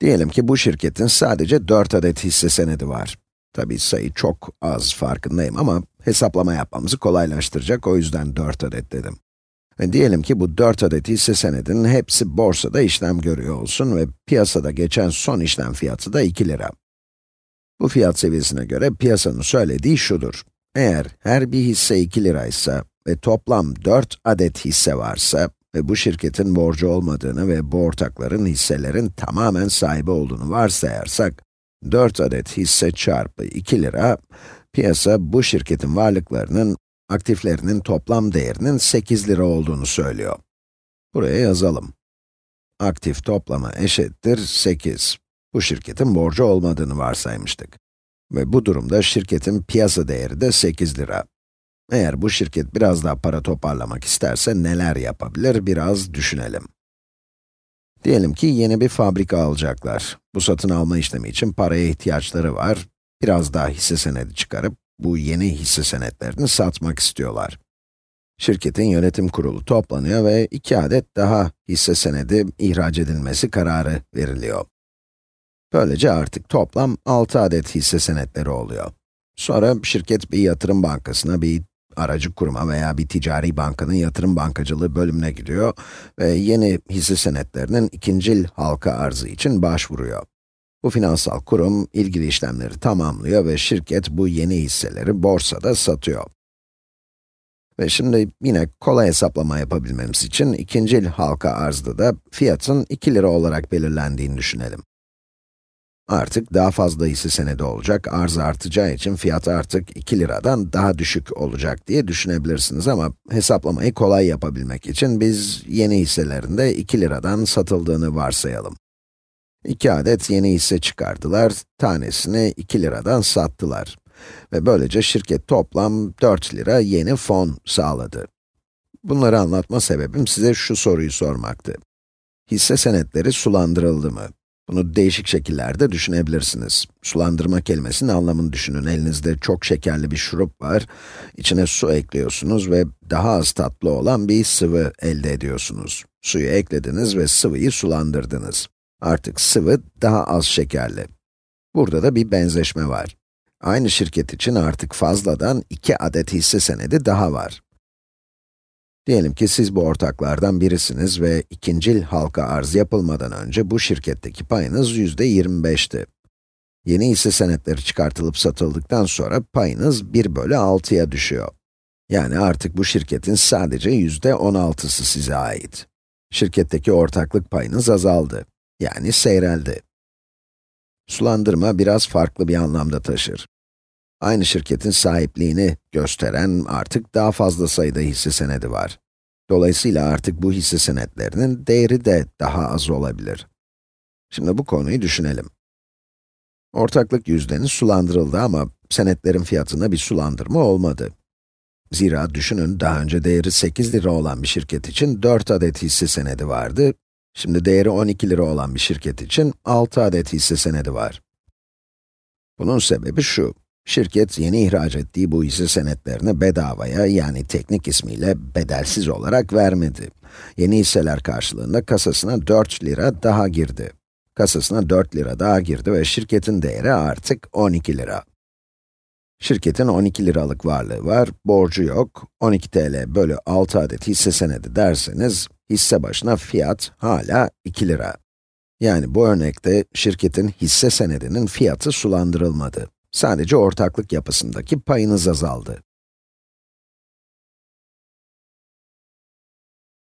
Diyelim ki bu şirketin sadece 4 adet hisse senedi var. Tabii sayı çok az farkındayım ama hesaplama yapmamızı kolaylaştıracak o yüzden 4 adet dedim. Ve diyelim ki bu 4 adet hisse senedinin hepsi borsada işlem görüyor olsun ve piyasada geçen son işlem fiyatı da 2 lira. Bu fiyat seviyesine göre piyasanın söylediği şudur. Eğer her bir hisse 2 liraysa ve toplam 4 adet hisse varsa ve bu şirketin borcu olmadığını ve bu ortakların hisselerin tamamen sahibi olduğunu varsayarsak, 4 adet hisse çarpı 2 lira, piyasa bu şirketin varlıklarının, aktiflerinin toplam değerinin 8 lira olduğunu söylüyor. Buraya yazalım. Aktif toplama eşittir 8. Bu şirketin borcu olmadığını varsaymıştık. Ve bu durumda şirketin piyasa değeri de 8 lira. Eğer bu şirket biraz daha para toparlamak isterse neler yapabilir biraz düşünelim. Diyelim ki yeni bir fabrika alacaklar. Bu satın alma işlemi için paraya ihtiyaçları var. Biraz daha hisse senedi çıkarıp bu yeni hisse senetlerini satmak istiyorlar. Şirketin yönetim kurulu toplanıyor ve iki adet daha hisse senedi ihraç edilmesi kararı veriliyor. Böylece artık toplam 6 adet hisse senetleri oluyor. Sonra şirket bir yatırım bankasına, bir aracı kuruma veya bir ticari bankanın yatırım bankacılığı bölümüne gidiyor ve yeni hisse senetlerinin ikincil halka arzı için başvuruyor. Bu finansal kurum ilgili işlemleri tamamlıyor ve şirket bu yeni hisseleri borsada satıyor. Ve şimdi yine kolay hesaplama yapabilmemiz için ikincil halka arzda da fiyatın 2 lira olarak belirlendiğini düşünelim. Artık daha fazla hisse senedi olacak, arz artacağı için fiyat artık 2 liradan daha düşük olacak diye düşünebilirsiniz ama hesaplamayı kolay yapabilmek için biz yeni hisselerinde 2 liradan satıldığını varsayalım. 2 adet yeni hisse çıkardılar, tanesini 2 liradan sattılar. Ve böylece şirket toplam 4 lira yeni fon sağladı. Bunları anlatma sebebim size şu soruyu sormaktı. Hisse senetleri sulandırıldı mı? Bunu değişik şekillerde düşünebilirsiniz. Sulandırma kelimesinin anlamını düşünün. Elinizde çok şekerli bir şurup var. İçine su ekliyorsunuz ve daha az tatlı olan bir sıvı elde ediyorsunuz. Suyu eklediniz ve sıvıyı sulandırdınız. Artık sıvı daha az şekerli. Burada da bir benzeşme var. Aynı şirket için artık fazladan iki adet hisse senedi daha var. Diyelim ki siz bu ortaklardan birisiniz ve ikincil halka arz yapılmadan önce bu şirketteki payınız yüzde 25'ti. Yeni hisse senetleri çıkartılıp satıldıktan sonra payınız 1 bölü 6'ya düşüyor. Yani artık bu şirketin sadece yüzde 16'sı size ait. Şirketteki ortaklık payınız azaldı. Yani seyreldi. Sulandırma biraz farklı bir anlamda taşır. Aynı şirketin sahipliğini gösteren artık daha fazla sayıda hisse senedi var. Dolayısıyla artık bu hisse senetlerinin değeri de daha az olabilir. Şimdi bu konuyu düşünelim. Ortaklık yüzdeniz sulandırıldı ama senetlerin fiyatında bir sulandırma olmadı. Zira düşünün daha önce değeri 8 lira olan bir şirket için 4 adet hisse senedi vardı. Şimdi değeri 12 lira olan bir şirket için 6 adet hisse senedi var. Bunun sebebi şu. Şirket yeni ihraç ettiği bu hisse senetlerini bedavaya yani teknik ismiyle bedelsiz olarak vermedi. Yeni hisseler karşılığında kasasına 4 lira daha girdi. Kasasına 4 lira daha girdi ve şirketin değeri artık 12 lira. Şirketin 12 liralık varlığı var, borcu yok. 12 TL bölü 6 adet hisse senedi derseniz, hisse başına fiyat hala 2 lira. Yani bu örnekte şirketin hisse senedinin fiyatı sulandırılmadı. Sadece ortaklık yapısındaki payınız azaldı.